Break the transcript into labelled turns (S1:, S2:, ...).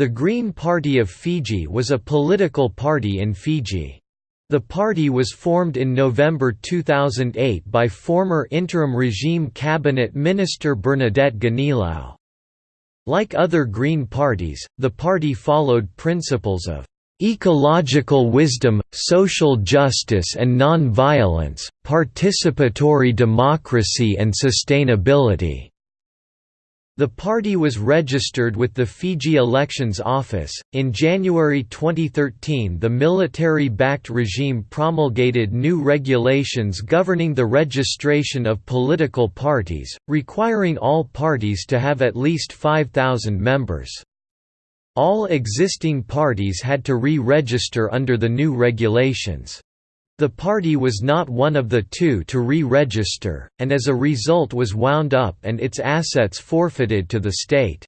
S1: The Green Party of Fiji was a political party in Fiji. The party was formed in November 2008 by former interim regime cabinet minister Bernadette Ganilau. Like other Green parties, the party followed principles of ecological wisdom, social justice and non-violence, participatory democracy and sustainability. The party was registered with the Fiji Elections Office. In January 2013, the military backed regime promulgated new regulations governing the registration of political parties, requiring all parties to have at least 5,000 members. All existing parties had to re register under the new regulations. The party was not one of the two to re-register, and as a result was wound up and its assets forfeited to the state.